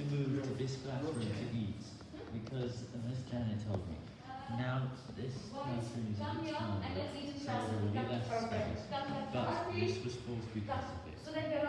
to move to this classroom to eat because Miss Janet told me. Now this classroom is a bit smaller, so we left less space. But this was forced because of it. So.